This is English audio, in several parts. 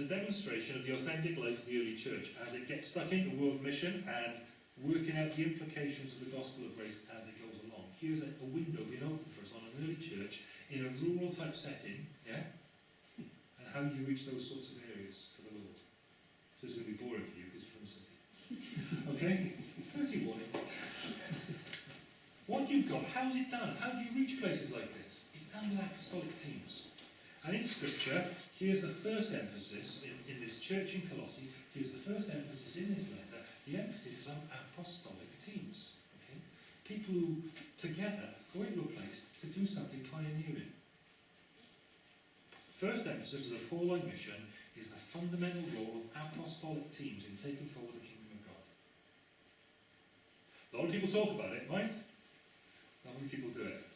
as a demonstration of the authentic life of the early church as it gets stuck into world mission and working out the implications of the gospel of grace as it goes along. Here's a, a window being opened for us on an early church in a rural type setting, yeah? And how you reach those sorts of areas for the Lord. So it's going to be boring for you because you're from the city. okay? That's your warning. What you've got, how's it done? How do you reach places like this? It's done with apostolic teams. And in Scripture, here's the first emphasis in, in this church in Colossae, here's the first emphasis in this letter. The emphasis is on apostolic teams. Okay? People who together go into a place to do something pioneering. First emphasis of the Pauline mission is the fundamental role of apostolic teams in taking forward the kingdom of God. A lot of people talk about it, right? Not many people do it.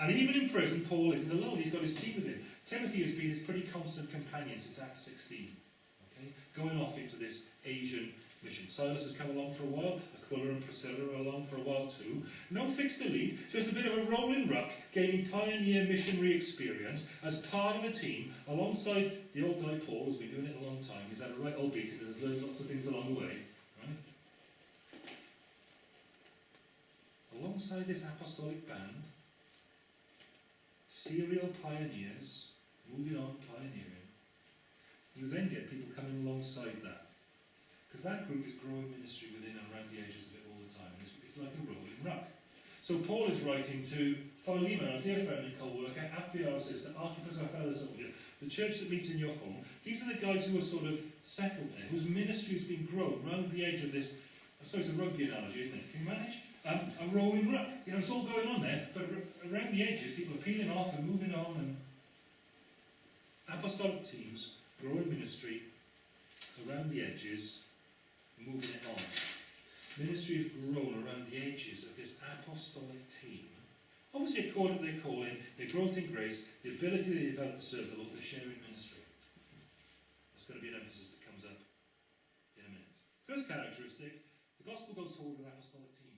And even in prison, Paul isn't alone. He's got his team with him. Timothy has been his pretty constant companion since Acts 16. Okay? Going off into this Asian mission. Silas has come along for a while. Aquila and Priscilla are along for a while too. No fixed elite, just a bit of a rolling ruck, gaining pioneer missionary experience as part of a team alongside the old guy Paul, who's been doing it a long time. He's had a right old beating and has learned lots of things along the way. Right? Alongside this apostolic band, serial pioneers, moving on, pioneering, you then get people coming alongside that. Because that group is growing ministry within and around the edges of it all the time. It's, it's like a rolling ruck. So Paul is writing to Philemon, a dear friend and co-worker, Apphia, the Archippus, our fellow soldier, the church that meets in your home. These are the guys who are sort of settled there, whose ministry has been grown around the edge of this, sorry, it's a rugby analogy, isn't it? Can you manage? Um, a rolling ruck. You know, it's all going on there, but around the edges, people are peeling off and moving on, and apostolic teams, growing ministry, around the edges, moving it on. Ministry has grown around the edges of this apostolic team. Obviously, according to their calling, their growth in grace, the ability they develop to serve the Lord, sharing ministry. That's going to be an emphasis that comes up in a minute. First characteristic, the gospel goes forward with apostolic team.